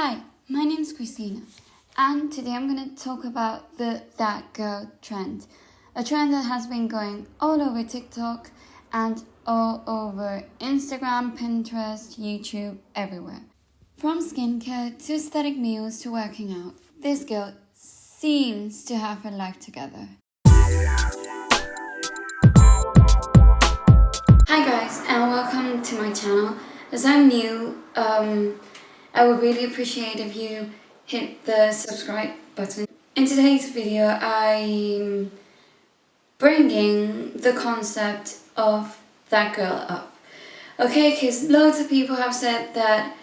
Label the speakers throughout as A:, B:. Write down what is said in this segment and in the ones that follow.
A: Hi, my name is Christina, and today I'm going to talk about the that girl trend, a trend that has been going all over TikTok and all over Instagram, Pinterest, YouTube, everywhere. From skincare to aesthetic meals to working out, this girl seems to have her life together. Hi guys, and welcome to my channel. As I'm new, um, I would really appreciate if you hit the subscribe button. In today's video, I'm bringing the concept of that girl up. Okay, because loads of people have said that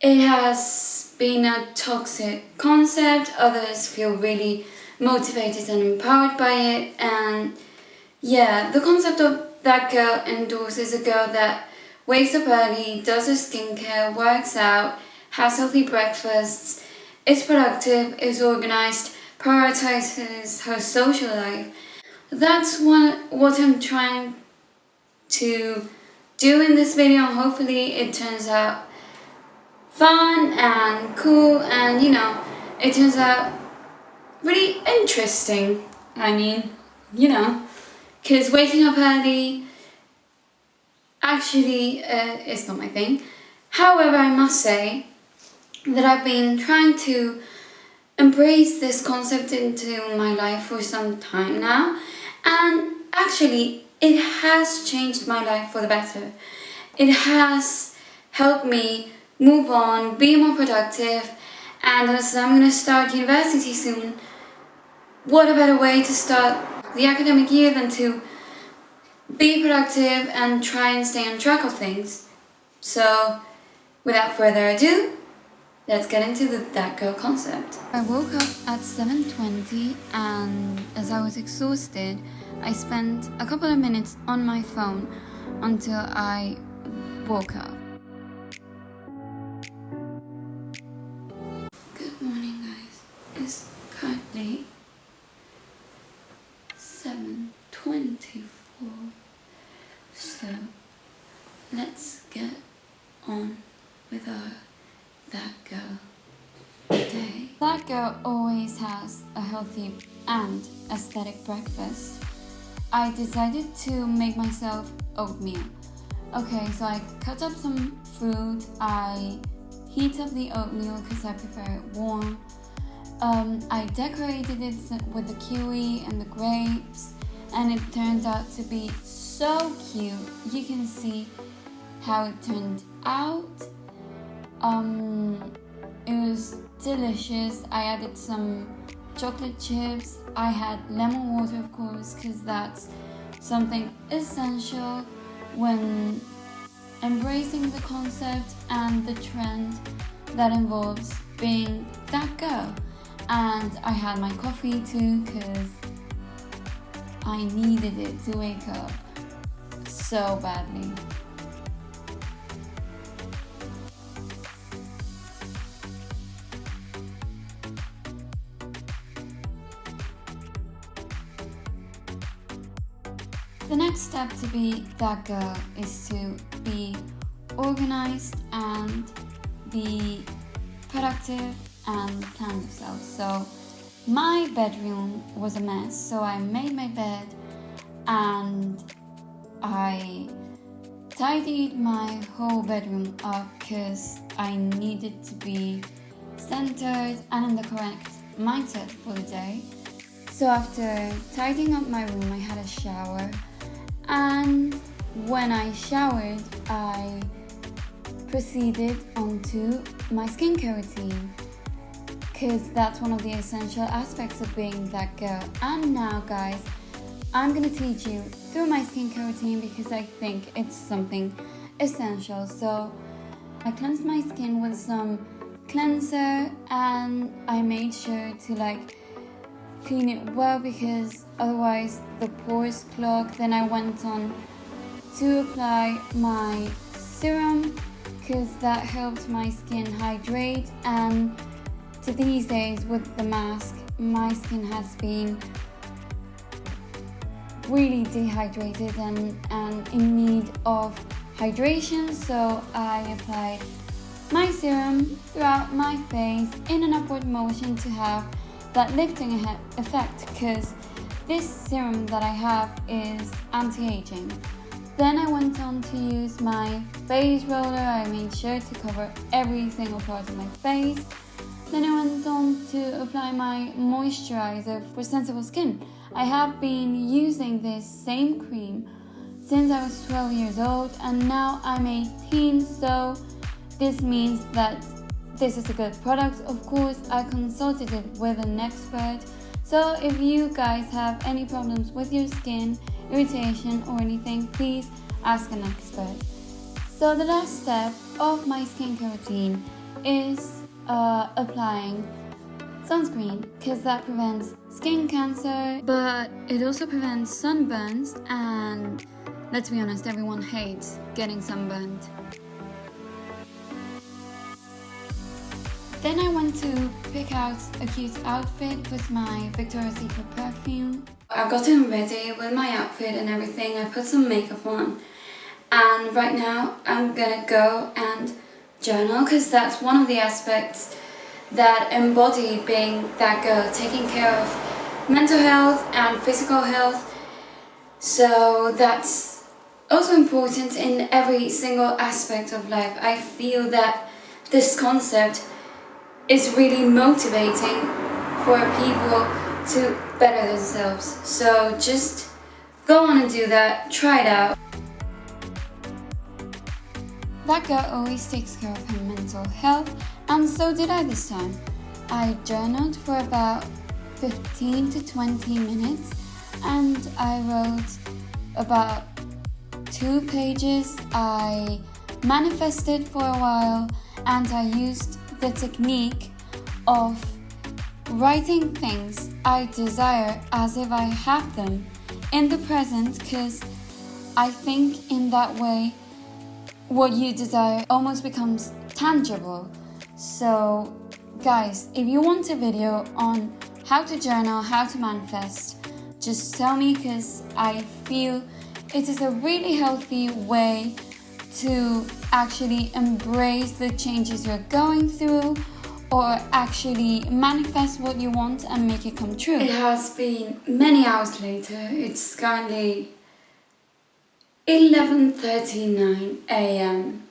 A: it has been a toxic concept, others feel really motivated and empowered by it, and yeah, the concept of that girl endorses a girl that wakes up early, does her skincare, works out, has healthy breakfasts, is productive, is organized, prioritizes her social life. That's what, what I'm trying to do in this video. Hopefully it turns out fun and cool and you know, it turns out really interesting. I mean, you know, because waking up early, actually uh, it's not my thing. However, I must say that I've been trying to embrace this concept into my life for some time now and actually it has changed my life for the better. It has helped me move on, be more productive and as I'm going to start university soon, what a better way to start the academic year than to be productive and try and stay on track of things. So, without further ado, let's get into the That Girl concept. I woke up at 7.20 and as I was exhausted, I spent a couple of minutes on my phone until I woke up. Good morning guys. It's currently 7.24 so let's get on with our that girl day. That girl always has a healthy and aesthetic breakfast. I decided to make myself oatmeal. Okay, so I cut up some fruit, I heat up the oatmeal because I prefer it warm. Um, I decorated it with the kiwi and the grapes and it turned out to be so cute. You can see how it turned out. Um, it was delicious. I added some chocolate chips. I had lemon water, of course, because that's something essential when embracing the concept and the trend that involves being that girl. And I had my coffee too, because I needed it to wake up so badly. The next step to be that girl is to be organized and be productive and plan yourself. So my bedroom was a mess, so I made my bed and I tidied my whole bedroom up because I needed to be centered and in the correct mindset for the day. So after tidying up my room, I had a shower and when I showered, I proceeded onto my skincare routine because that's one of the essential aspects of being that girl. And now guys, I'm gonna teach you through my skincare routine because I think it's something essential. So I cleansed my skin with some cleanser and I made sure to like clean it well because otherwise the pores clog. Then I went on to apply my serum because that helps my skin hydrate and to these days with the mask my skin has been really dehydrated and, and in need of hydration so I applied my serum throughout my face in an upward motion to have that lifting effect because this serum that I have is anti-aging. Then I went on to use my face roller, I made sure to cover every single part of my face. Then I went on to apply my moisturizer for sensible skin. I have been using this same cream since I was 12 years old and now I'm 18 so this means that this is a good product. Of course, I consulted it with an expert. So if you guys have any problems with your skin, irritation or anything, please ask an expert. So the last step of my skincare routine is uh, applying sunscreen because that prevents skin cancer but it also prevents sunburns and let's be honest everyone hates getting sunburned Then I went to pick out a cute outfit with my Victoria's Secret perfume. I've gotten ready with my outfit and everything. I put some makeup on. And right now I'm gonna go and journal because that's one of the aspects that embody being that girl, taking care of mental health and physical health. So that's also important in every single aspect of life. I feel that this concept is really motivating for people to better themselves. So just go on and do that, try it out. That girl always takes care of her mental health and so did I this time. I journaled for about 15 to 20 minutes and I wrote about two pages. I manifested for a while and I used the technique of writing things I desire as if I have them in the present because I think in that way what you desire almost becomes tangible. So guys, if you want a video on how to journal, how to manifest, just tell me because I feel it is a really healthy way to actually embrace the changes you're going through or actually manifest what you want and make it come true. It has been many hours later. It's currently 11.39 a.m.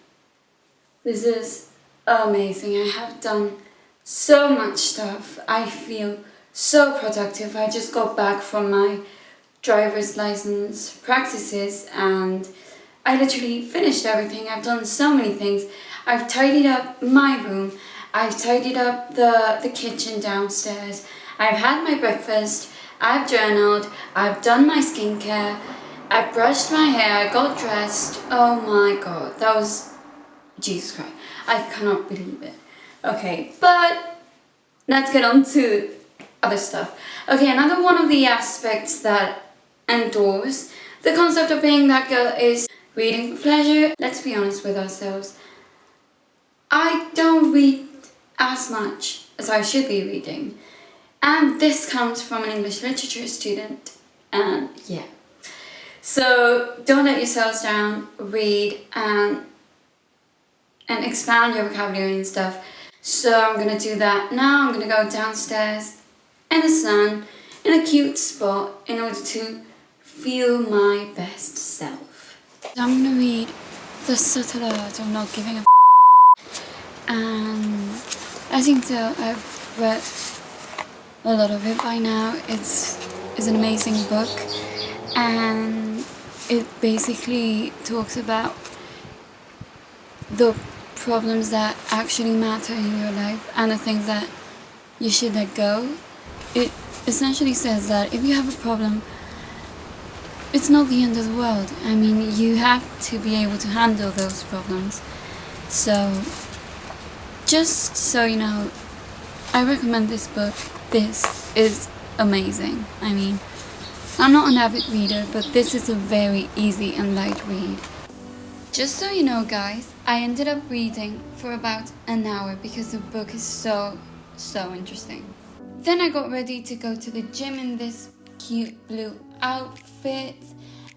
A: This is amazing. I have done so much stuff. I feel so productive. I just got back from my driver's license practices and I literally finished everything. I've done so many things. I've tidied up my room. I've tidied up the, the kitchen downstairs. I've had my breakfast. I've journaled. I've done my skincare. I brushed my hair. I got dressed. Oh my god. That was... Jesus Christ. I cannot believe it. Okay, but let's get on to other stuff. Okay, another one of the aspects that endorse the concept of being that girl is Reading for pleasure, let's be honest with ourselves. I don't read as much as I should be reading. And this comes from an English literature student. And yeah. So don't let yourselves down, read and, and expand your vocabulary and stuff. So I'm going to do that now. I'm going to go downstairs in the sun in a cute spot in order to feel my best self. I'm gonna read The Subtle Art of Not Giving a and you can tell I've read a lot of it by now. It's, it's an amazing book and it basically talks about the problems that actually matter in your life and the things that you should let go. It essentially says that if you have a problem it's not the end of the world. I mean, you have to be able to handle those problems. So, just so you know, I recommend this book. This is amazing. I mean, I'm not an avid reader, but this is a very easy and light read. Just so you know guys, I ended up reading for about an hour because the book is so, so interesting. Then I got ready to go to the gym in this cute blue outfit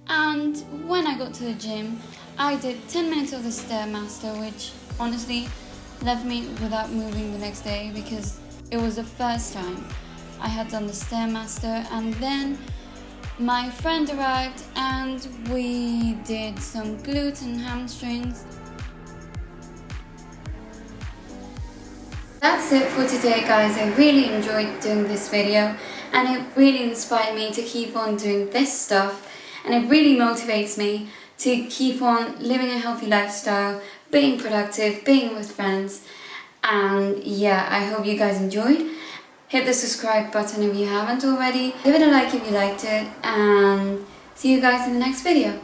A: and when I got to the gym I did 10 minutes of the Stairmaster which honestly left me without moving the next day because it was the first time I had done the Stairmaster and then my friend arrived and we did some glutes and hamstrings. That's it for today guys, I really enjoyed doing this video and it really inspired me to keep on doing this stuff and it really motivates me to keep on living a healthy lifestyle, being productive, being with friends and yeah, I hope you guys enjoyed. Hit the subscribe button if you haven't already, give it a like if you liked it and see you guys in the next video.